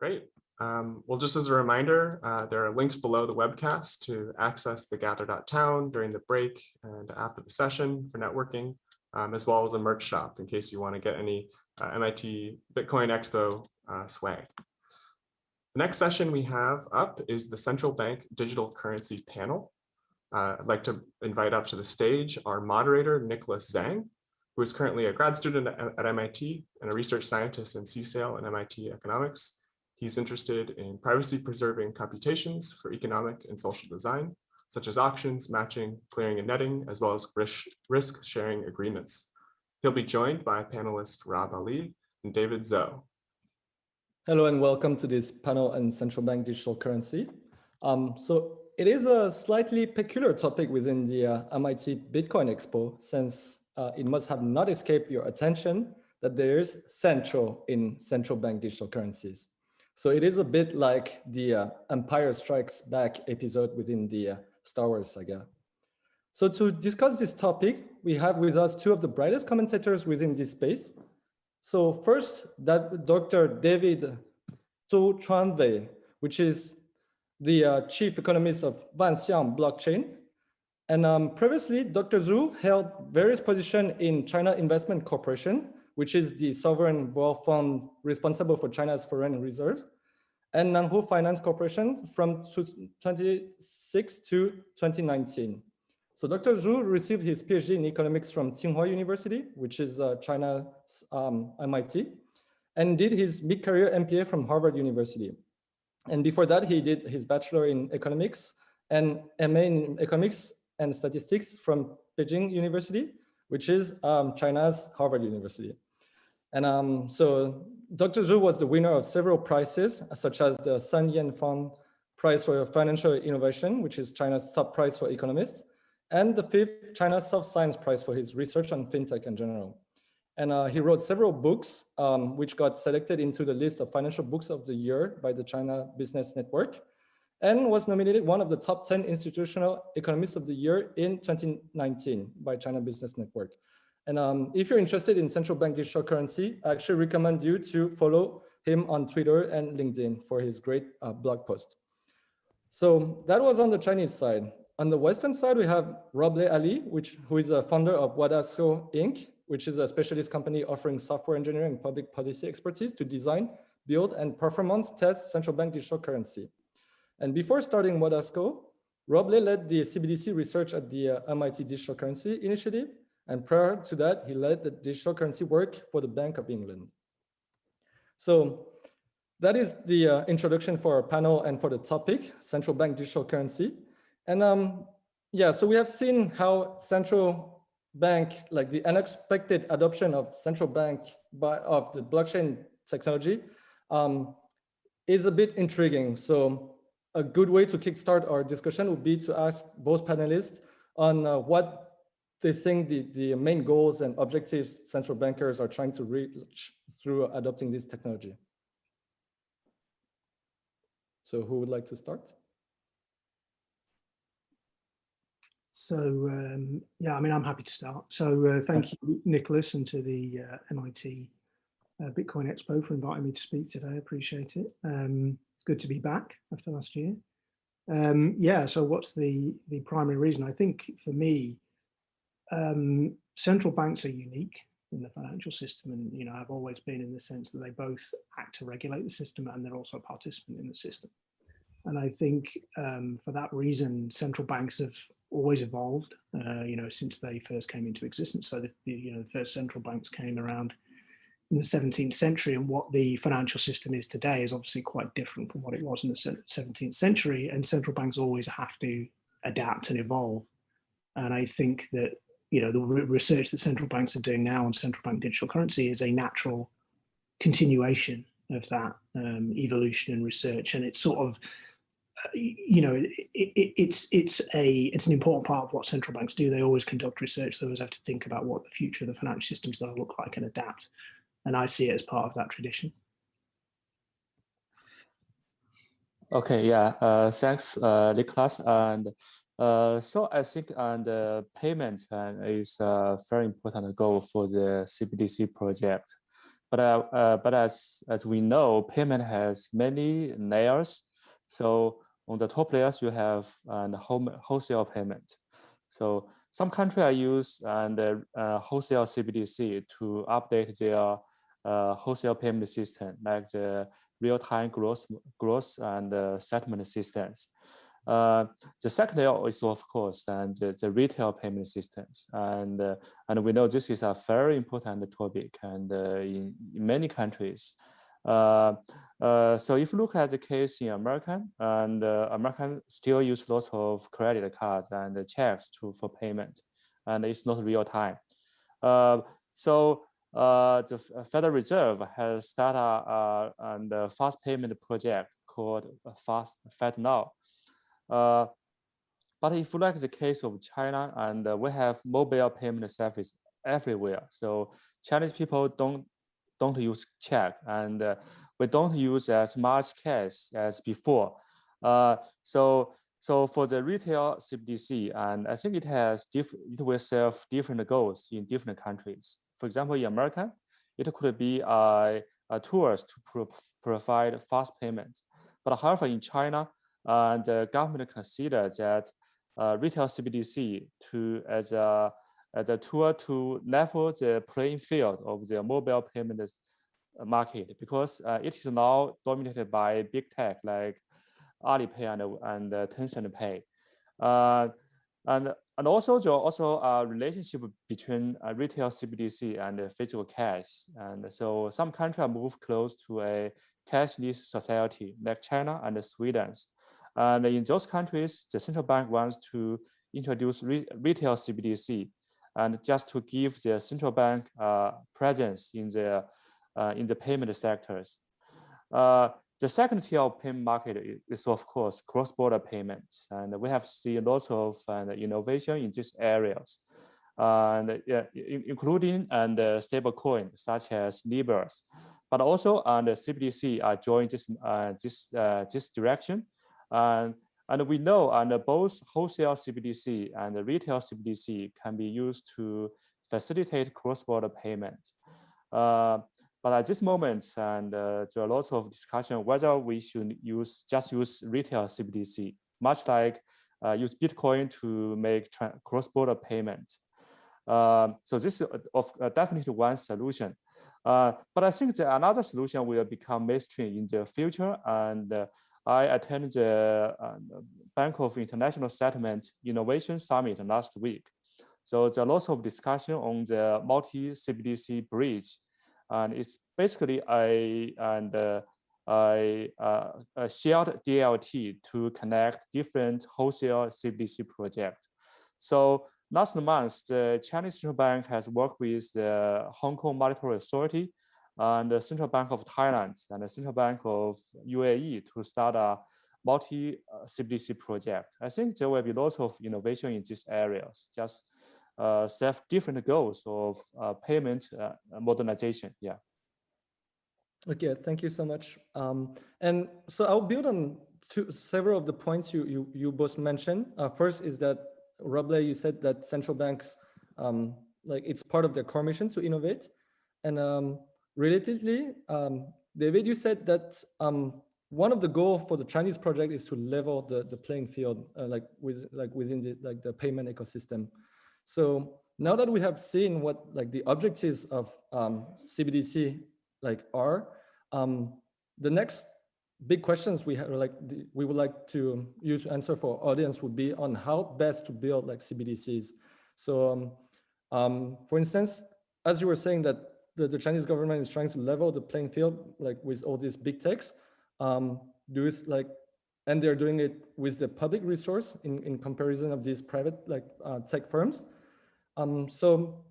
Great. Um, well, just as a reminder, uh, there are links below the webcast to access the gather.town during the break and after the session for networking, um, as well as a merch shop in case you want to get any uh, MIT Bitcoin Expo uh, swag. The next session we have up is the Central Bank Digital Currency Panel. Uh, I'd like to invite up to the stage our moderator, Nicholas Zhang, who is currently a grad student at, at MIT and a research scientist in CSAIL and MIT economics. He's interested in privacy preserving computations for economic and social design, such as auctions, matching, clearing and netting, as well as risk, risk sharing agreements. He'll be joined by panelist Rob Ali and David Zoe. Hello and welcome to this panel on central bank digital currency. Um, so it is a slightly peculiar topic within the uh, MIT Bitcoin Expo, since uh, it must have not escaped your attention that there is central in central bank digital currencies. So it is a bit like the uh, Empire Strikes Back episode within the uh, Star Wars saga. So to discuss this topic, we have with us two of the brightest commentators within this space. So first, that Dr. David Tu Wei, which is the uh, chief economist of Wanxiang blockchain. And um, previously, Dr. Zhu held various positions in China Investment Corporation, which is the sovereign wealth fund responsible for China's foreign reserve, and Nanhu Finance Corporation from 2006 to 2019. So Dr. Zhu received his PhD in economics from Tsinghua University, which is uh, China's um, MIT, and did his mid-career MPA from Harvard University. And before that, he did his bachelor in economics and MA in economics and statistics from Beijing University, which is um, China's Harvard University. And um, so Dr. Zhu was the winner of several prizes, such as the Sun Yefang Prize for Financial Innovation, which is China's top prize for economists, and the fifth China Soft Science Prize for his research on fintech in general. And uh, he wrote several books, um, which got selected into the list of financial books of the year by the China Business Network, and was nominated one of the top 10 institutional economists of the year in 2019 by China Business Network. And um, if you're interested in central bank digital currency, I actually recommend you to follow him on Twitter and LinkedIn for his great uh, blog post. So that was on the Chinese side. On the Western side, we have Robleh Ali, which, who is a founder of Wadasco Inc., which is a specialist company offering software engineering and public policy expertise to design, build, and performance test central bank digital currency. And before starting Wadasco, Robleh led the CBDC research at the uh, MIT Digital Currency Initiative. And prior to that, he led the digital currency work for the Bank of England. So that is the uh, introduction for our panel and for the topic, central bank digital currency. And um, yeah, so we have seen how central bank, like the unexpected adoption of central bank by of the blockchain technology um, is a bit intriguing. So a good way to kickstart our discussion would be to ask both panelists on uh, what they think the, the main goals and objectives central bankers are trying to reach through adopting this technology. So who would like to start? So um, yeah, I mean, I'm happy to start. So uh, thank you, Nicholas, and to the uh, MIT uh, Bitcoin Expo for inviting me to speak today. I appreciate it. Um, it's good to be back after last year. Um, yeah, so what's the, the primary reason? I think for me, um, central banks are unique in the financial system and, you know, have always been in the sense that they both act to regulate the system and they're also a participant in the system. And I think um, for that reason, central banks have always evolved, uh, you know, since they first came into existence. So the, you know, the first central banks came around in the 17th century and what the financial system is today is obviously quite different from what it was in the 17th century and central banks always have to adapt and evolve. And I think that, you know, the research that central banks are doing now on central bank digital currency is a natural continuation of that um, evolution and research. And it's sort of you know, it, it, it's it's a it's an important part of what central banks do. They always conduct research. They always have to think about what the future of the financial system is going to look like and adapt. And I see it as part of that tradition. Okay, yeah, uh, thanks, uh. And uh, so I think uh, payment is a very important goal for the CBDC project. but uh, uh, but as as we know, payment has many layers. So on the top layers, you have uh, the home wholesale payment. So some countries are use and uh, uh, wholesale CBDC to update their uh, wholesale payment system, like the real-time gross gross and uh, settlement systems. Uh, the second is of course and the, the retail payment systems, and uh, and we know this is a very important topic, and uh, in, in many countries. Uh, uh, so if you look at the case in America, and American still use lots of credit cards and checks to for payment, and it's not real time. so the Federal Reserve has started a, a, a fast payment project called Fast FedNow. Uh, but if you like the case of China, and uh, we have mobile payment service everywhere, so Chinese people don't don't use check, and uh, we don't use as much cash as before. Uh, so so for the retail CBDC, and I think it has diff it will serve different goals in different countries. For example, in America, it could be a, a tools to pro provide fast payments. But however, in China, uh, the government considers that uh, retail CBDC to as a as a tool to level the playing field of the mobile payments market because uh, it is now dominated by big tech like Alipay and, and uh, Tencent Pay. Uh, and, and also also a relationship between uh, retail CBDC and physical cash. And so some countries move close to a cashless society like China and Sweden. And in those countries, the central bank wants to introduce re retail CBDC and just to give the central bank uh, presence in the uh, in the payment sectors. Uh, the second tier of payment market is, of course cross-border payments, and we have seen lots of uh, innovation in these areas, and including and uh, stable coins such as Libras, but also and the CBDC are joining this uh, this uh, this direction, and and we know and both wholesale CBDC and retail CBDC can be used to facilitate cross-border payments. Uh, but at this moment, and uh, there are lots of discussion whether we should use just use retail CBDC, much like uh, use Bitcoin to make cross-border payment. Uh, so this is of, uh, definitely one solution. Uh, but I think that another solution will become mainstream in the future. And uh, I attended the Bank of International Settlement Innovation Summit last week. So there are lots of discussion on the multi-CBDC bridge and it's basically a and uh, a, uh, a shared DLT to connect different wholesale CBDC projects. So last month, the Chinese Central Bank has worked with the Hong Kong Monetary Authority and the Central Bank of Thailand and the Central Bank of UAE to start a multi CBDC project. I think there will be lots of innovation in these areas. Just uh, serve different goals of uh, payment uh, modernization. Yeah. Okay, thank you so much. Um, and so I'll build on two, several of the points you you, you both mentioned. Uh, first is that Robleh, you said that central banks, um, like it's part of their core mission to innovate. And um, relatedly, um, David, you said that um, one of the goals for the Chinese project is to level the, the playing field, uh, like with like within the like the payment ecosystem. So now that we have seen what like the objectives of um, CBDC like are, um, the next big questions we have like the, we would like to use to answer for audience would be on how best to build like CBDCs. So um, um, for instance, as you were saying that the, the, Chinese government is trying to level the playing field like with all these big techs, um, do like and they're doing it with the public resource in, in comparison of these private like uh, tech firms. Um, so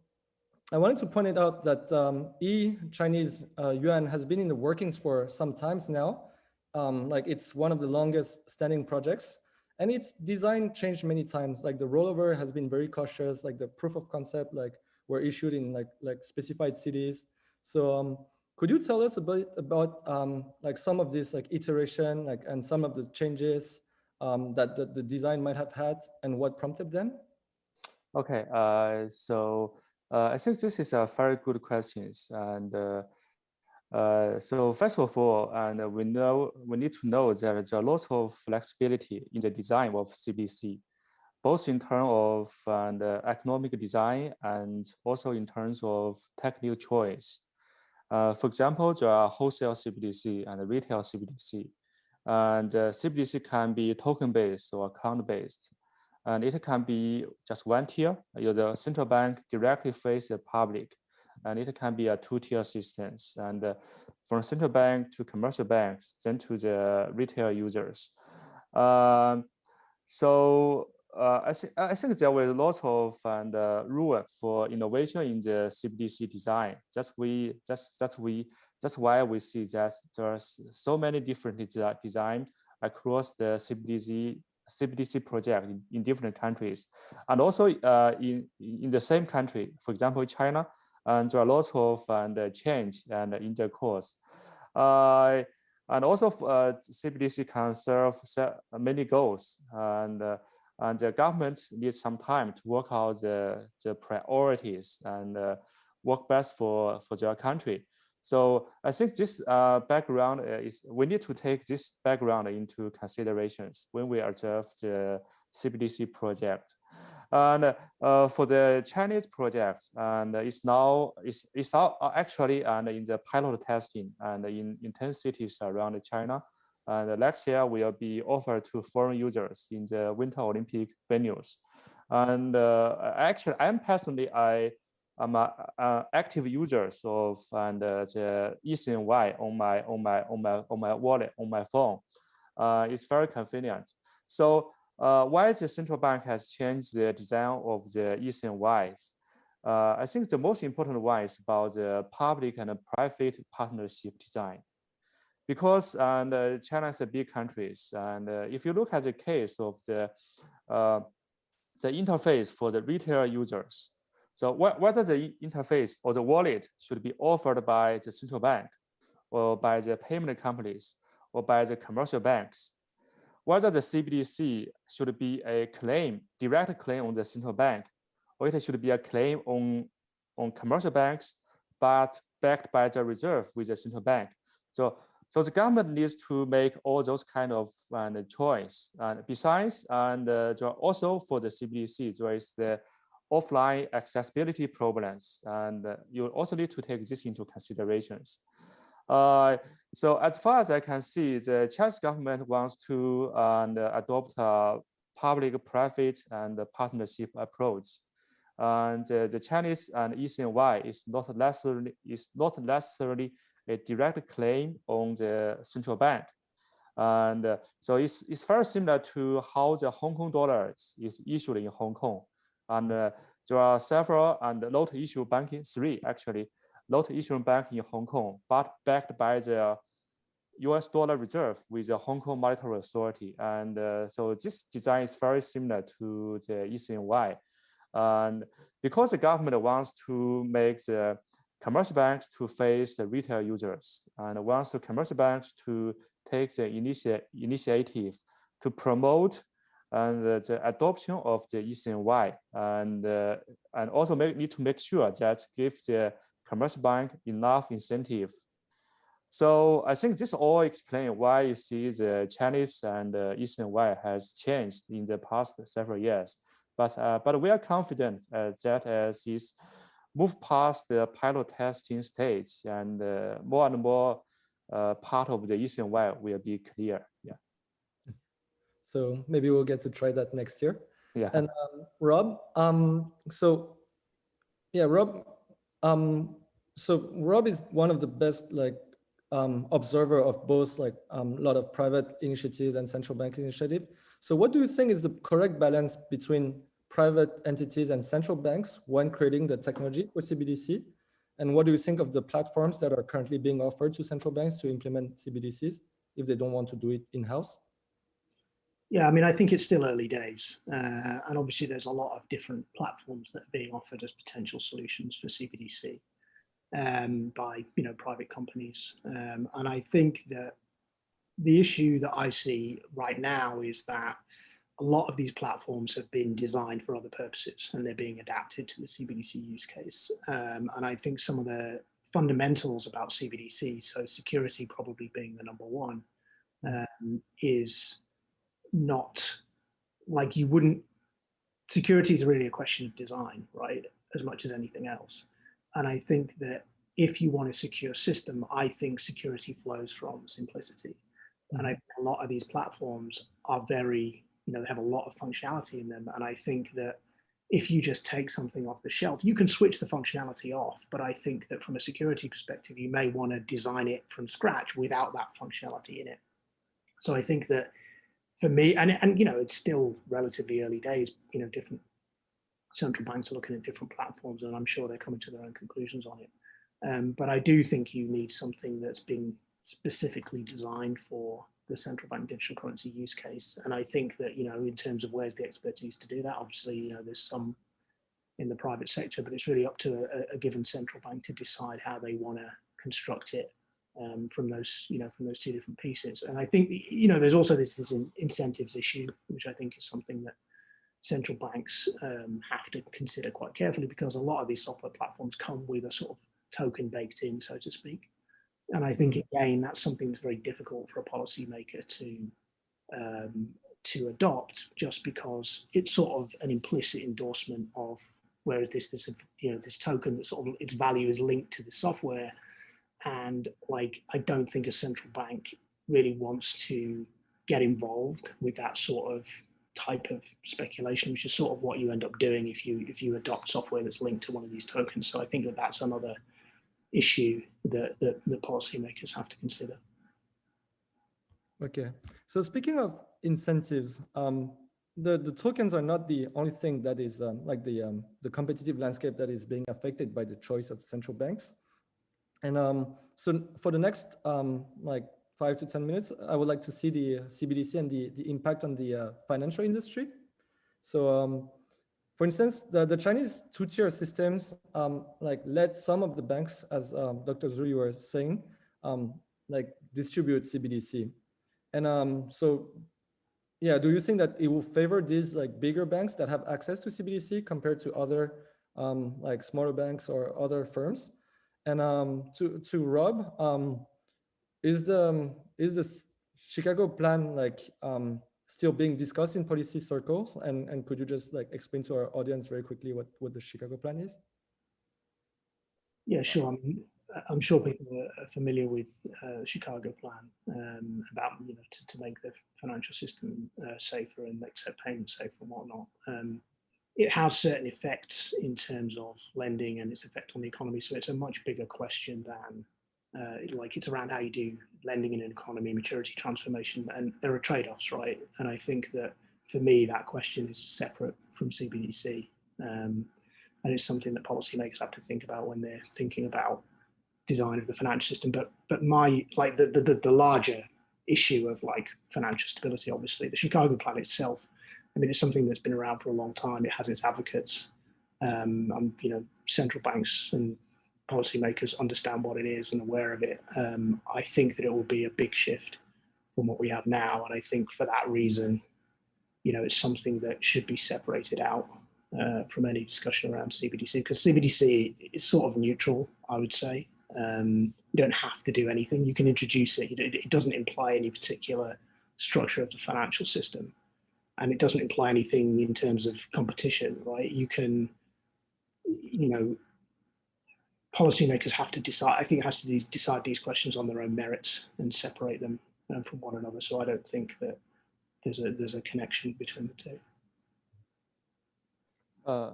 I wanted to point it out that um, e-Chinese uh, yuan has been in the workings for some times now. Um, like it's one of the longest standing projects and its design changed many times. Like the rollover has been very cautious, like the proof of concept, like were issued in like, like specified cities. So um, could you tell us a bit about um, like some of this like iteration like and some of the changes um, that, the design might have had and what prompted them? Okay, uh, so uh, I think this is a very good questions and uh, Uh, so first of all, and we know we need to know that there are lots of flexibility in the design of CBDC, both in terms of uh, economic design and also in terms of technical choice. Uh, for example, there are wholesale CBDC and retail CBDC. And uh, CBDC can be token-based or account-based. And it can be just one tier. The central bank directly face the public. And it can be a two-tier system. And uh, from central bank to commercial banks, then to the retail users. Um, so uh, I, think I think there was lots of and uh, room for innovation in the CBDC design. That's we that's that's we that's why we see that there's so many different de designs across the CBDC CBDC project in, in different countries, and also uh, in in the same country. For example, China, and there are lots of and change and in intercourse. Uh, and also uh, CBDC can serve many goals and uh, and the government needs some time to work out the, the priorities and uh, work best for, for their country. So I think this uh, background is, we need to take this background into considerations when we observe the CBDC project. And uh, for the Chinese project, and it's now it's, it's now actually and in the pilot testing and in, in 10 cities around China. And next year will be offered to foreign users in the Winter Olympic venues. And uh, actually, I'm personally, I am an active user of and uh, the eCNY on my on my on my on my wallet on my phone. Uh, it's very convenient. So uh, why the central bank has changed the design of the eCNYs? Uh, I think the most important one is about the public and private partnership design because and uh, China is a big country, and uh, if you look at the case of the uh, the interface for the retail users, so wh whether the interface or the wallet should be offered by the central bank, or by the payment companies, or by the commercial banks, whether the CBDC should be a claim, direct claim on the central bank, or it should be a claim on on commercial banks, but backed by the reserve with the central bank. So so the government needs to make all those kind of uh, choice. And besides, and uh, also for the CBDC, there is the offline accessibility problems, and uh, you also need to take this into considerations. Uh, so as far as I can see, the Chinese government wants to adopt a public-private and partnership approach. And the Chinese and eCNY is not necessarily is not necessarily a direct claim on the central bank. And uh, so it's, it's very similar to how the Hong Kong dollars is issued in Hong Kong. And uh, there are several and lot issue banking, three actually, lot issuing bank in Hong Kong, but backed by the US dollar reserve with the Hong Kong Monetary Authority. And uh, so this design is very similar to the eCNY. And because the government wants to make the commercial banks to face the retail users and wants the commercial banks to take the initi initiative to promote and uh, the adoption of the eCNY and uh, and also make, need to make sure that give the commercial bank enough incentive. So I think this all explain why you see the Chinese and uh, eCNY has changed in the past several years. But uh, but we are confident uh, that as this move past the pilot testing stage and uh, more and more uh, part of the eCNY will be clear. Yeah. So maybe we'll get to try that next year. Yeah. And um, Rob, um, so yeah, Rob, um, so Rob is one of the best like um, observer of both like a um, lot of private initiatives and central bank initiative. So what do you think is the correct balance between private entities and central banks when creating the technology for CBDC? And what do you think of the platforms that are currently being offered to central banks to implement CBDCs if they don't want to do it in-house? Yeah, I mean, I think it's still early days. Uh, and obviously there's a lot of different platforms that are being offered as potential solutions for CBDC um, by, you know, private companies. Um, and I think that the issue that I see right now is that a lot of these platforms have been designed for other purposes and they're being adapted to the CBDC use case. Um, and I think some of the fundamentals about CBDC, so security probably being the number one, um, is not like you wouldn't. Security is really a question of design, right? As much as anything else. And I think that if you want a secure system, I think security flows from simplicity. And I think a lot of these platforms are very, you know, they have a lot of functionality in them. And I think that if you just take something off the shelf, you can switch the functionality off. But I think that from a security perspective, you may want to design it from scratch without that functionality in it. So I think that for me, and, and you know, it's still relatively early days, you know, different central banks are looking at different platforms and I'm sure they're coming to their own conclusions on it. Um, but I do think you need something that's been specifically designed for the central bank digital currency use case. And I think that, you know, in terms of where's the expertise to do that, obviously, you know, there's some in the private sector, but it's really up to a, a given central bank to decide how they want to construct it um, from those, you know, from those two different pieces. And I think, you know, there's also this, this in, incentives issue, which I think is something that central banks um, have to consider quite carefully because a lot of these software platforms come with a sort of token baked in, so to speak. And I think again, that's something that's very difficult for a policymaker to um, to adopt, just because it's sort of an implicit endorsement of whereas this this you know this token that sort of its value is linked to the software, and like I don't think a central bank really wants to get involved with that sort of type of speculation, which is sort of what you end up doing if you if you adopt software that's linked to one of these tokens. So I think that that's another issue that, that, that policymakers have to consider. Okay, so speaking of incentives, um, the, the tokens are not the only thing that is um, like the, um, the competitive landscape that is being affected by the choice of central banks. And um, so for the next um, like five to 10 minutes, I would like to see the CBDC and the, the impact on the uh, financial industry. So um, for instance, the, the Chinese two-tier systems um, like let some of the banks, as um, Dr. Zhu you were saying, um, like distribute CBDC. And um, so, yeah, do you think that it will favor these like bigger banks that have access to CBDC compared to other um, like smaller banks or other firms? And um, to to Rob, is the is the Chicago plan like still being discussed in policy circles? And, and could you just like explain to our audience very quickly what, what the Chicago plan is? Yeah, sure. I'm, I'm sure people are familiar with uh, Chicago plan um, about, you know, to, to make the financial system uh, safer and accept payments safer and whatnot. Um, it has certain effects in terms of lending and its effect on the economy. So it's a much bigger question than uh, like it's around how you do lending in an economy, maturity transformation, and there are trade-offs, right? And I think that for me, that question is separate from CBDC. Um, and it's something that policymakers have to think about when they're thinking about design of the financial system. But but my like the the, the larger issue of like financial stability, obviously, the Chicago plan itself, I mean, it's something that's been around for a long time. It has its advocates. Um, and, you know, central banks and policymakers understand what it is and aware of it, um, I think that it will be a big shift from what we have now. And I think for that reason, you know, it's something that should be separated out uh, from any discussion around CBDC because CBDC is sort of neutral, I would say. Um, you don't have to do anything. You can introduce it. It doesn't imply any particular structure of the financial system. And it doesn't imply anything in terms of competition, right? You can, you know, policymakers have to decide, I think has to decide these questions on their own merits and separate them um, from one another. So I don't think that there's a there's a connection between the two. Uh,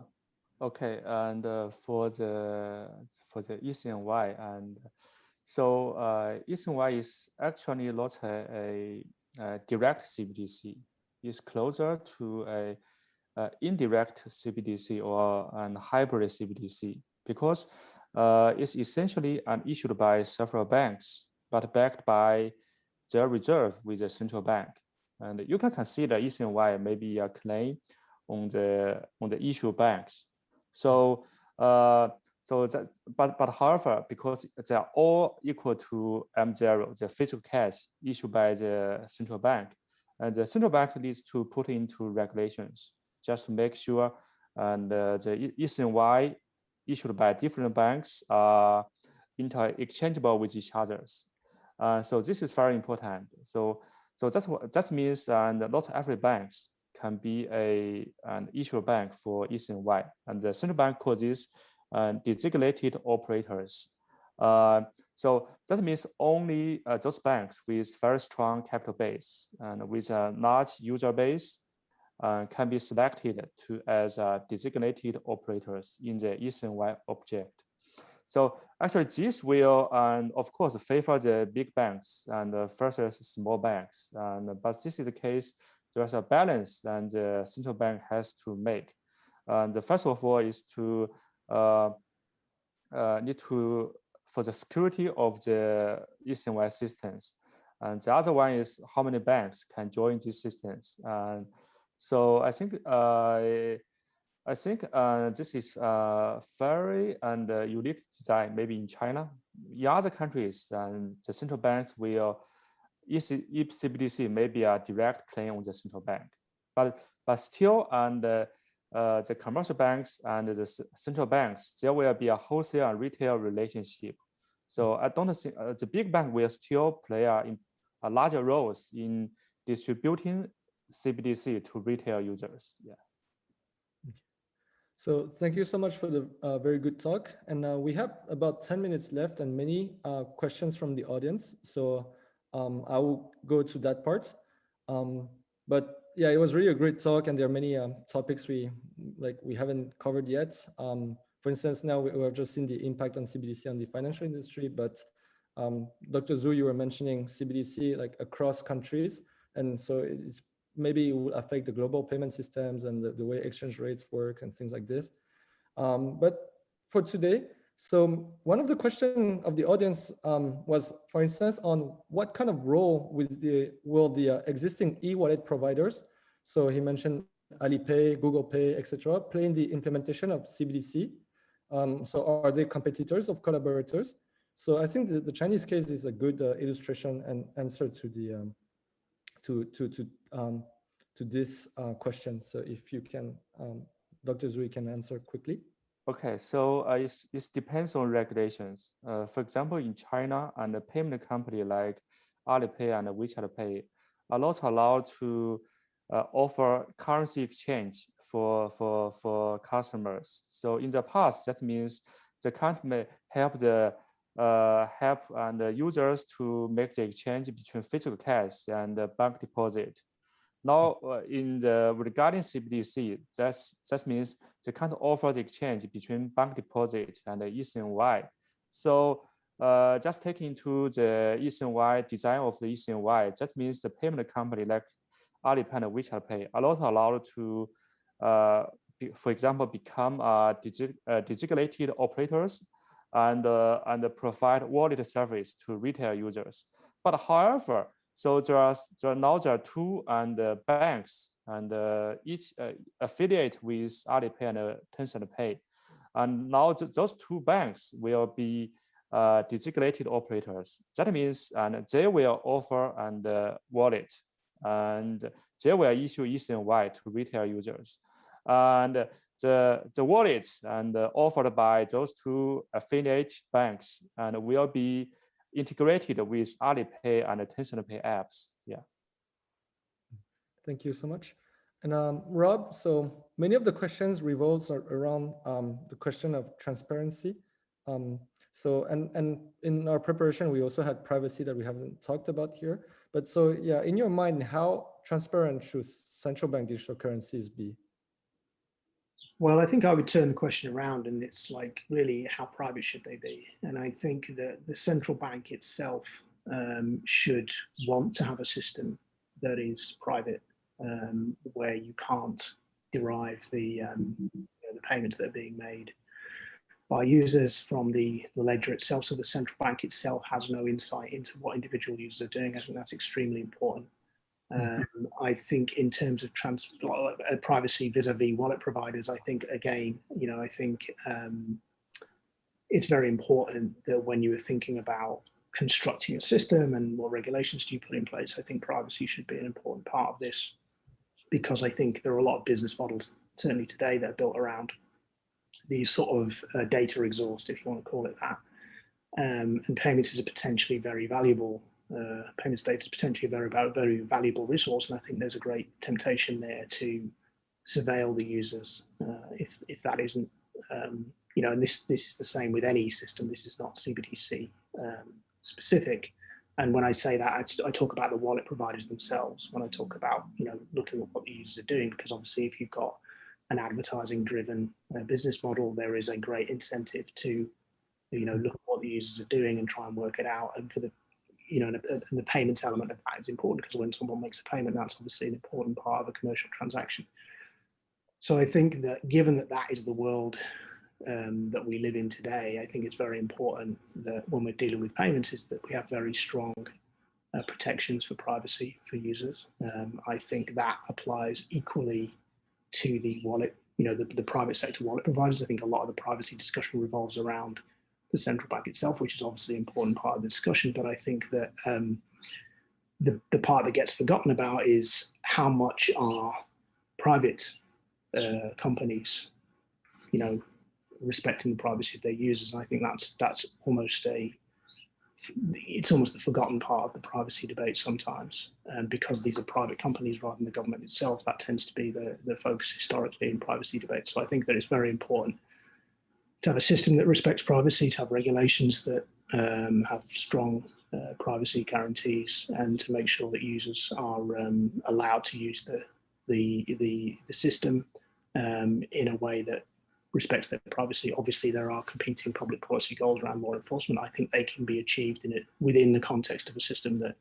okay, and uh, for the for the ECNY and so uh, ECNY is actually not a, a, a direct CBDC. It's closer to a, a indirect CBDC or an hybrid CBDC because uh, is essentially issued by several banks, but backed by their reserve with the central bank. And you can consider ECNY maybe a claim on the on the issue banks. So uh, so that but but however, because they are all equal to M0, the physical cash issued by the central bank, and the central bank needs to put into regulations just to make sure and uh, the ECNY issued by different banks are interchangeable with each others. Uh, so this is very important. So so that's what that means and not every banks can be a an issuer bank for ECNY. And the central bank calls this uh, designated operators. Uh, so that means only uh, those banks with very strong capital base and with a large user base uh, can be selected to as uh, designated operators in the ECNY object. So actually this will, and of course, favor the big banks and versus small banks. And, but this is the case, there's a balance and the central bank has to make. And the first of all is to uh, uh, need to, for the security of the ECNY systems. And the other one is how many banks can join these systems. And so I think uh, I think uh, this is a very and uh, unique design, maybe in China. In other countries, and the central banks will, if CBDC may be a direct claim on the central bank, but but still, and uh, uh, the commercial banks and the central banks, there will be a wholesale and retail relationship. So I don't think uh, the big bank will still play a, a larger roles in distributing CBDC to retail users. Yeah. So thank you so much for the uh, very good talk. And uh, we have about 10 minutes left and many uh, questions from the audience. So um, I will go to that part. Um, but yeah, it was really a great talk and there are many um, topics we like we haven't covered yet. Um, for instance, now we, have just seen the impact on CBDC on the financial industry, but um, Dr. Zhu, you were mentioning CBDC like across countries. And so it's maybe it will affect the global payment systems and the, the way exchange rates work and things like this. Um, but for today, so one of the questions of the audience um, was, for instance, on what kind of role with the, will the uh, existing e-wallet providers, so he mentioned Alipay, Google Pay, etc., play in the implementation of CBDC. Um, so are they competitors of collaborators? So I think the, the Chinese case is a good uh, illustration and answer to the um, to to to um, to this uh, question. So if you can, um, Dr. Zui can answer quickly. Okay, so uh, it depends on regulations. Uh, for example, in China, and a payment company like Alipay and WeChat Pay are not allowed to uh, offer currency exchange for for for customers. So in the past, that means the company help the uh, help and users to make the exchange between physical cash and bank deposit. Now, uh, in the regarding CBDC, that's that means they can't offer the exchange between bank deposit and the ECNY. So uh, just taking into the ECNY design of the ECNY, that means the payment company like Alipay and WeChat Pay are not allowed to, uh, for example, become uh, designated operators and, uh, and provide wallet service to retail users. But however, so there are, now there are two and uh, banks and uh, each affiliate with Alipay and Tencent Pay. And now th those two banks will be uh, designated operators. That means and they will offer and uh, wallet and they will issue ECNY to retail users. And the, the wallets and offered by those two affiliate banks and will be integrated with Alipay and Tencent Pay apps. Yeah. Thank you so much. And um, Rob, so many of the questions revolves around um, the question of transparency. Um, so, and, and in our preparation, we also had privacy that we haven't talked about here. But so, yeah, in your mind, how transparent should central bank digital currencies be? Well, I think I would turn the question around and it's like really how private should they be? And I think that the central bank itself um, should want to have a system that is private um, where you can't derive the, um, you know, the payments that are being made by users from the, the ledger itself. So the central bank itself has no insight into what individual users are doing. I think that's extremely important. Mm-hmm. Um, I think in terms of trans uh, privacy vis-a-vis -vis wallet providers, I think again, you know, I think um, it's very important that when you are thinking about constructing a system and what regulations do you put in place, I think privacy should be an important part of this because I think there are a lot of business models, certainly today, that are built around these sort of uh, data exhaust, if you want to call it that. um, and payments is a potentially very valuable uh, payments data is potentially a very very valuable resource, and I think there's a great temptation there to surveil the users uh, if if that isn't um, you know, and this this is the same with any system. This is not CBDC um, specific. And when I say that, I, I, talk about the wallet providers themselves. When I talk about you know looking at what the users are doing, because obviously if you've got an advertising driven uh, business model, there is a great incentive to you know look at what the users are doing and try and work it out. And for the you know, and, and the payments element of that is important because when someone makes a payment, that's obviously an important part of a commercial transaction. So I think that given that that is the world um, that we live in today, I think it's very important that when we're dealing with payments is that we have very strong uh, protections for privacy for users. Um, I think that applies equally to the wallet, you know, the, the private sector wallet providers. I think a lot of the privacy discussion revolves around the central bank itself, which is obviously an important part of the discussion. But I think that um, the, the part that gets forgotten about is how much are private uh, companies, you know, respecting the privacy of their users. And I think that's that's almost a it's almost the forgotten part of the privacy debate sometimes. And because these are private companies rather than the government itself, that tends to be the, the focus historically in privacy debates. So I think that it's very important to have a system that respects privacy, to have regulations that um, have strong uh, privacy guarantees, and to make sure that users are um, allowed to use the the the, the system um, in a way that respects their privacy. Obviously, there are competing public policy goals around law enforcement. I think they can be achieved in it within the context of a system that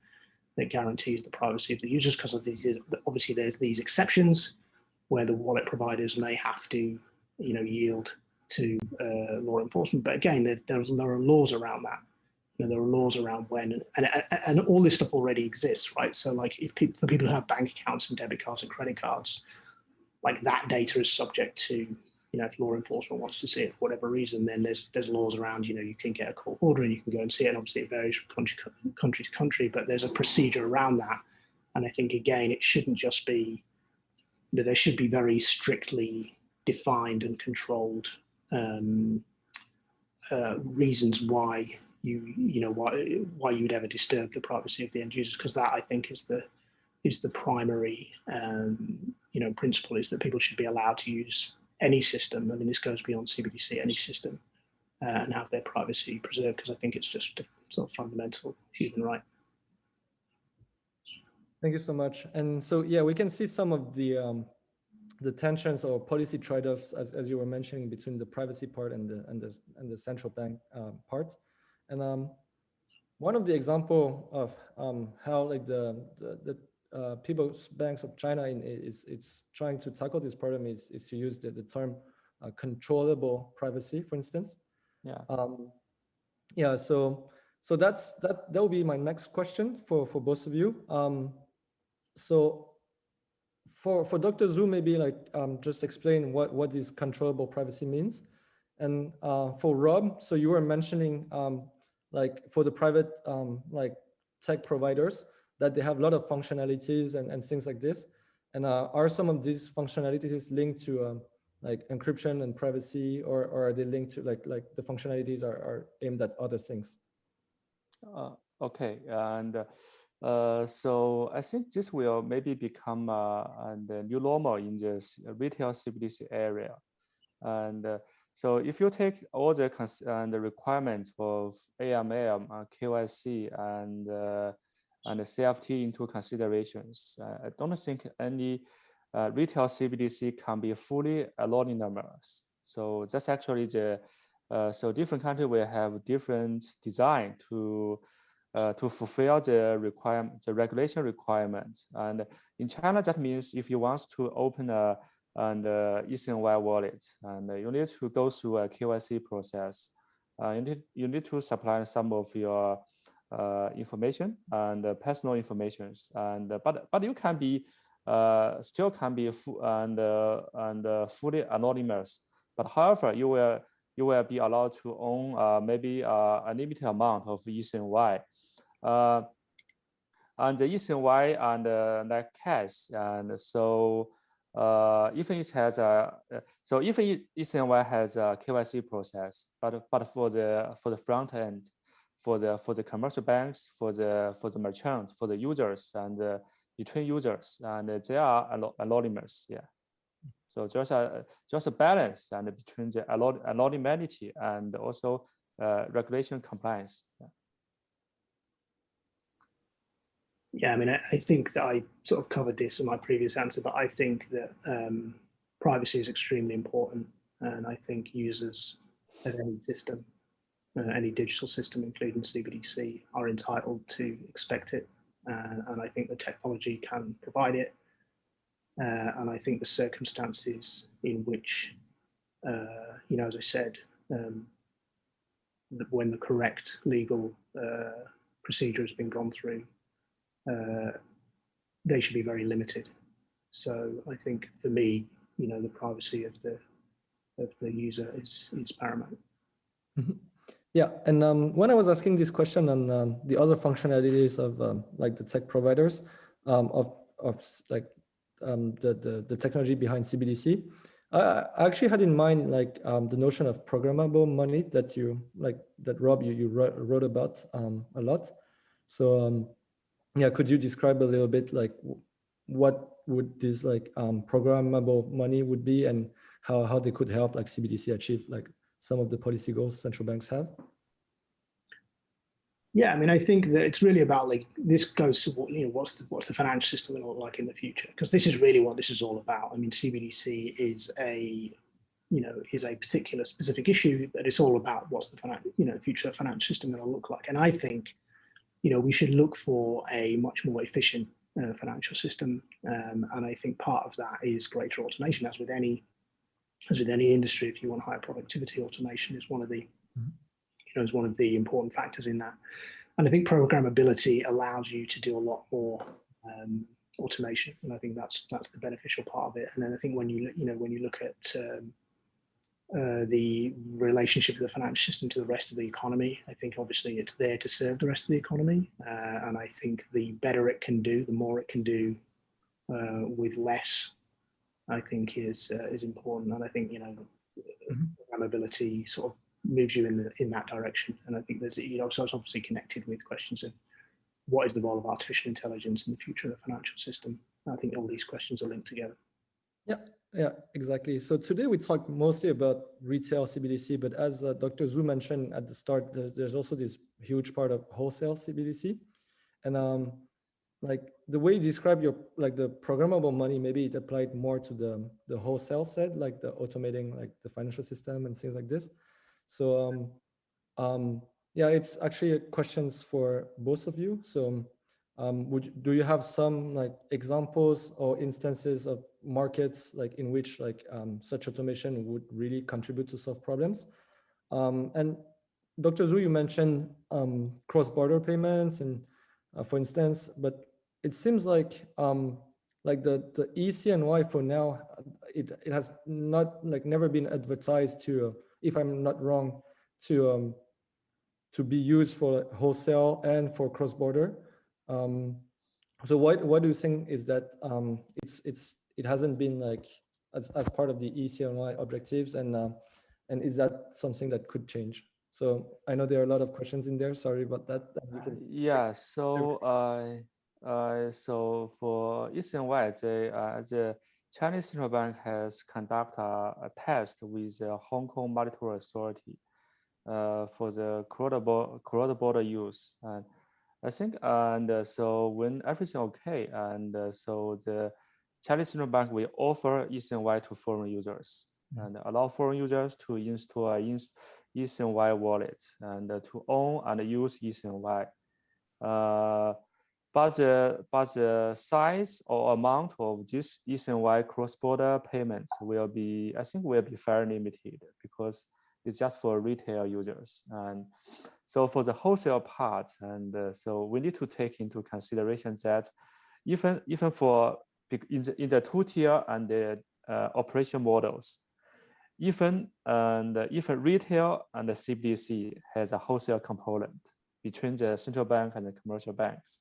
that guarantees the privacy of the users. Because obviously, there's these exceptions where the wallet providers may have to, you know, yield to uh, law enforcement. But again, there, there are laws around that. You know, there are laws around when, and, and all this stuff already exists, right? So like if people, for people who have bank accounts and debit cards and credit cards, like that data is subject to you know, if law enforcement wants to see it for whatever reason, then there's there's laws around, you know, you can get a court order and you can go and see it. And obviously it varies from country, country to country, but there's a procedure around that. And I think, again, it shouldn't just be, you know, there should be very strictly defined and controlled um, uh, reasons why you, you know, why, why you'd ever disturb the privacy of the end users, because that I think is the, is the primary, um, you know, principle is that people should be allowed to use any system, I mean, this goes beyond CBDC, any system, uh, and have their privacy preserved because I think it's just a sort of fundamental human right. Thank you so much. And so, yeah, we can see some of the um, the tensions or policy trade-offs, as, as you were mentioning, between the privacy part and the and the and the central bank uh, part. And um, one of the example of um, how like the, the, the uh, People's Banks of China in, is it's trying to tackle this problem is, is to use the, the term uh, controllable privacy, for instance. Yeah. Um, yeah. So so that's that. That will be my next question for for both of you. Um, so for for Dr. Zhu, maybe like um, just explain what what this controllable privacy means, and uh, for Rob, so you were mentioning um, like for the private um, like tech providers that they have a lot of functionalities and, and things like this. And uh, are some of these functionalities linked to um, like encryption and privacy, or, or are they linked to like like the functionalities are, are aimed at other things? Uh, okay, and uh, so I think this will maybe become uh, the new normal in this retail CBDC area. And uh, so if you take all the, and the requirements of AML, uh, KYC, and uh, and the CFT into considerations. Uh, I don't think any uh, retail CBDC can be fully anonymous. So that's actually the, uh, so different countries will have different design to uh, to fulfill the requirement, the regulation requirement. And in China, that means if you want to open a and uh, eCNY wallet, and you need to go through a KYC process. Uh, you need you need to supply some of your uh, information and uh, personal informations and uh, but but you can be still can be and and fully anonymous but however you will you will be allowed to own maybe a limited amount of eCNY and the eCNY and uh, like cash and so uh, even it has a so even eCNY has a KYC process, but but for the for the front end, for the for the commercial banks, for the for the merchants, for the users, and uh, between users, and they are ano- anonymous. Yeah. So just a just a balance and between the anon- anonymity and also uh, regulation compliance. Yeah. Yeah, I mean, I, I think that I sort of covered this in my previous answer, but I think that um, privacy is extremely important. And I think users of any system, uh, any digital system, including CBDC, are entitled to expect it. Uh, and I think the technology can provide it. Uh, and I think the circumstances in which, uh, you know, as I said, um, when the correct legal uh, procedure has been gone through, they should be very limited. So I think for me, you know, the privacy of the of the user is is paramount. Yeah, and um, when I was asking this question on um, the other functionalities of um, like the tech providers um, of of like um, the, the the technology behind CBDC, I, actually had in mind like um, the notion of programmable money that you like that Rob you you wrote, wrote about a lot. So yeah, could you describe a little bit like what would this like um, programmable money would be and how how they could help like CBDC achieve like some of the policy goals central banks have? Yeah, I mean, I think that it's really about like this goes to what you know what's the what's the financial system going to look like in the future because this is really what this is all about. I mean, CBDC is a you know is a particular specific issue, but it's all about what's the finan- you know future financial system going to look like. And I think you know we should look for a much more efficient uh, financial system, um, and I think part of that is greater automation. As with any as with any industry, if you want higher productivity, automation is one of the you know, is one of the important factors in that. And I think programmability allows you to do a lot more um, automation, and I think that's that's the beneficial part of it. And then I think when you you know when you look at um, uh, the relationship of the financial system to the rest of the economy, I think obviously it's there to serve the rest of the economy, uh, and I think the better it can do, the more it can do uh, with less, I think is uh, is important. And I think you know Mhm. sort of moves you in the in that direction. And I think there's you know so it's obviously connected with questions of what is the role of artificial intelligence in the future of the financial system. I think all these questions are linked together. Yeah, yeah, exactly. So today we talked mostly about retail CBDC, but as uh, Dr. Zhu mentioned at the start, there's, there's also this huge part of wholesale CBDC. And um, like the way you describe your, like the programmable money, maybe it applied more to the, the wholesale side, like the automating like the financial system and things like this. So um, um, yeah, it's actually questions for both of you. So um, would do you have some like examples or instances of markets like in which like um, such automation would really contribute to solve problems? Um, and Dr. Zhu, you mentioned um, cross-border payments and uh, for instance, but it seems like um, like the the ECNY for now, it it has not like never been advertised to, uh, if I'm not wrong, to um, to be used for wholesale and for cross-border. Um, so what what do you think is that um, it's it's it hasn't been like as, as part of the ECNY objectives and uh, and is that something that could change? So I know there are a lot of questions in there. Sorry about that. can- Yeah, so uh, uh, so for ECNY, the, uh, the Chinese Central Bank has conducted a, a test with the Hong Kong Monetary Authority uh, for the cross-border use. I think, and uh, so when everything okay, and uh, so the Chinese Central Bank will offer ECNY to foreign users and allow foreign users to install a ins- ECNY wallet and uh, to own and use ECNY. Uh, but the but the size or amount of this ECNY cross-border payments will be, I think, will be very limited because it's just for retail users. And so for the wholesale part, and uh, so we need to take into consideration that even even for in the in the two-tier and the uh, operation models, even and even retail and the CBDC has a wholesale component between the central bank and the commercial banks.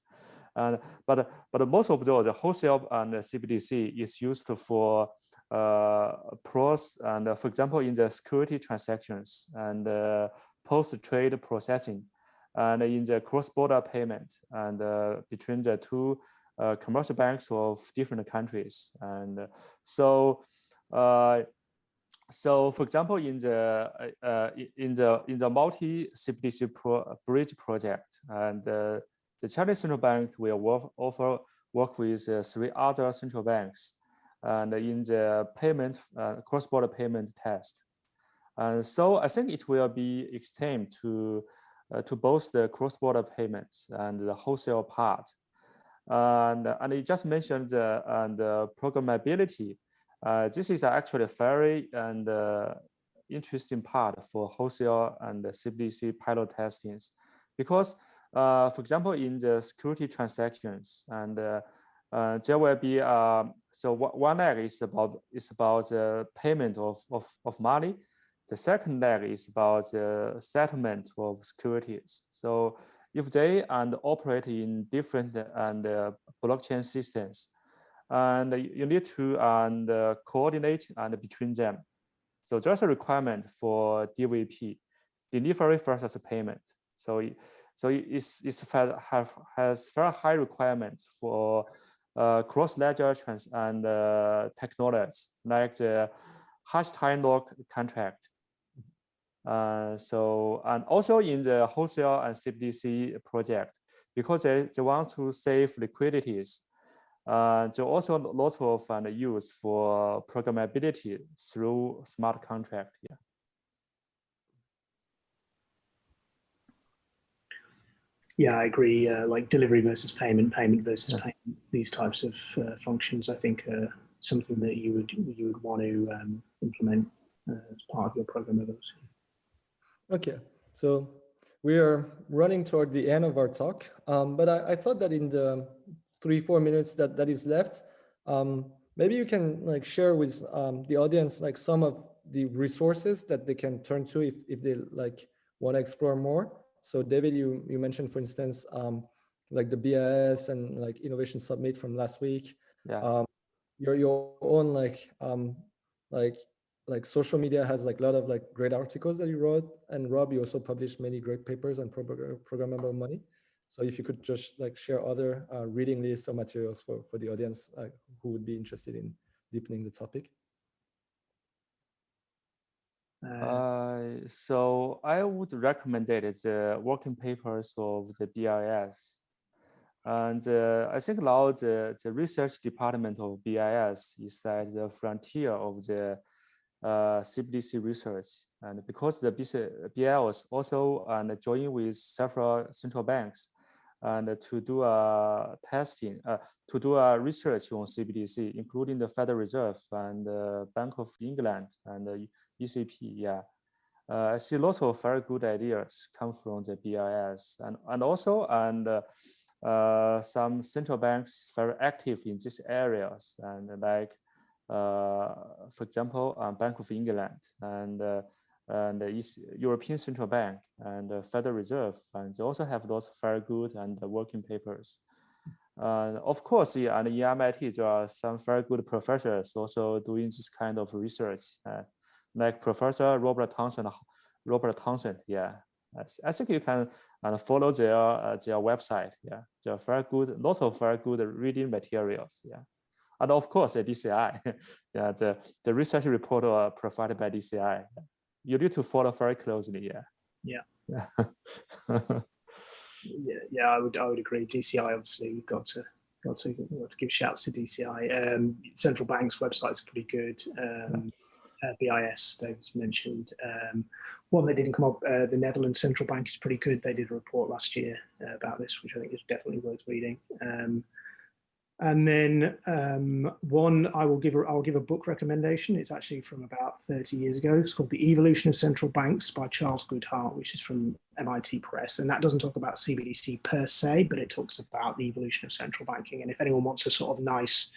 And but but most of those, the wholesale and the CBDC is used for uh, pros and uh, for example in the security transactions and uh, post trade processing and in the cross-border payment and uh, between the two uh, commercial banks of different countries. And uh, so, uh, so for example, in the uh, in the in the multi CBDC pro bridge project, and uh, the Chinese central bank will work, offer work with uh, three other central banks, and in the payment cross-border payment test. And so I think it will be extended to to both the cross-border payments and the wholesale part. And, and you just mentioned the, and the programmability. Uh, this is actually a very and uh, interesting part for wholesale and CBDC pilot testings, because, uh, for example, in the security transactions, and uh, uh, there will be so one leg is about is about the payment of, of, of money. The second leg is about the settlement of securities. So if they and operate in different and uh, blockchain systems, and you need to and uh, coordinate and between them. So there's a requirement for DVP, delivery versus payment. So so it's have has very high requirements for uh, cross ledger trans and uh, technologies like the hash time lock contract uh, so, and also in the wholesale and CBDC project, because they, they want to save liquidities, uh, there also lots of uh, use for programmability through smart contract. Yeah. Yeah, I agree. Uh, like delivery versus payment, payment versus Yeah. payment, these types of uh, functions, I think, are something that you would you would want to um, implement uh, as part of your programmability. Okay, so we are running toward the end of our talk, um, but I, I, thought that in the three, four minutes that, that is left, um, maybe you can like share with um, the audience like some of the resources that they can turn to if, if they like want to explore more. So David, you, you mentioned, for instance, um, like the BIS and like Innovation Summit from last week. Yeah. Um, your, your own like um, like like social media has like a lot of like great articles that you wrote and Rob, you also published many great papers on programmable money. So if you could just like share other uh, reading lists or materials for, for the audience uh, who would be interested in deepening the topic. Uh, so I would recommend it the working papers of the BIS. And uh, I think now the, the research department of BIS is at the frontier of the uh, CBDC research. And because the BL was also and joined with several central banks and to do a testing, uh, to do a research on CBDC, including the Federal Reserve and the Bank of England and the ECB. Yeah, uh, I see lots of very good ideas come from the BIS and and also and uh, uh, some central banks very active in these areas and like uh, for example, um, Bank of England and uh, and the East European Central Bank and the Federal Reserve, and they also have those very good and working papers. Uh, of course, yeah, and in MIT, there are some very good professors also doing this kind of research, uh, like Professor Robert Townsend. Robert Townsend, yeah, I think you can uh, follow their uh, their website. Yeah, they're very good, lots of very good reading materials. Yeah and of course the DCI, yeah, the, the research report uh, provided by DCI. You need to follow very closely, yeah. Yeah. Yeah. yeah, yeah, I would I would agree. DCI obviously we've got to got to, got to give shouts to DCI. Um, central bank's website's pretty good. Um, uh, BIS, David's mentioned. Um, one that didn't come up, uh, the Netherlands Central Bank is pretty good. They did a report last year uh, about this, which I think is definitely worth reading. Um, and then um, one, I will give, a, I'll give a book recommendation. It's actually from about 30 years ago. It's called The Evolution of Central Banks by Charles Goodhart, which is from MIT Press. And that doesn't talk about CBDC per se, but it talks about the evolution of central banking. And if anyone wants a sort of nice,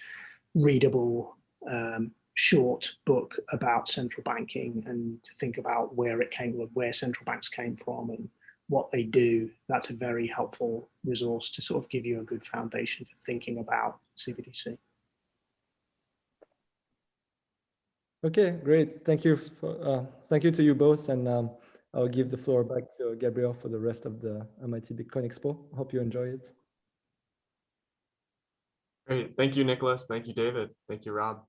readable, um, short book about central banking and to think about where it came, where central banks came from and what they do, that's a very helpful resource to sort of give you a good foundation for thinking about CBDC. Okay, great. Thank you. For, uh, thank you to you both. And um, I'll give the floor back to Gabriel for the rest of the MIT Bitcoin Expo. Hope you enjoy it. Great. Thank you, Nicholas. Thank you, David. Thank you, Rob.